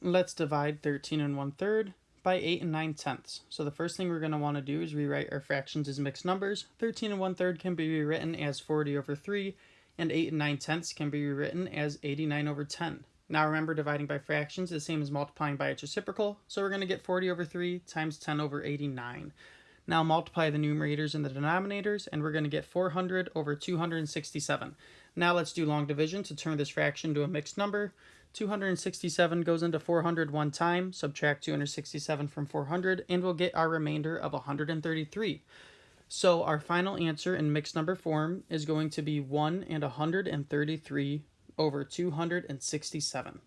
let's divide 13 and 1 third by 8 and 9 tenths. So the first thing we're going to want to do is rewrite our fractions as mixed numbers. 13 and 1 third can be rewritten as 40 over 3, and 8 and 9 tenths can be rewritten as 89 over 10. Now remember, dividing by fractions is the same as multiplying by its reciprocal, so we're going to get 40 over 3 times 10 over 89. Now multiply the numerators and the denominators, and we're going to get 400 over 267. Now let's do long division to turn this fraction to a mixed number. 267 goes into 400 one time, subtract 267 from 400, and we'll get our remainder of 133. So our final answer in mixed number form is going to be 1 and 133 over 267.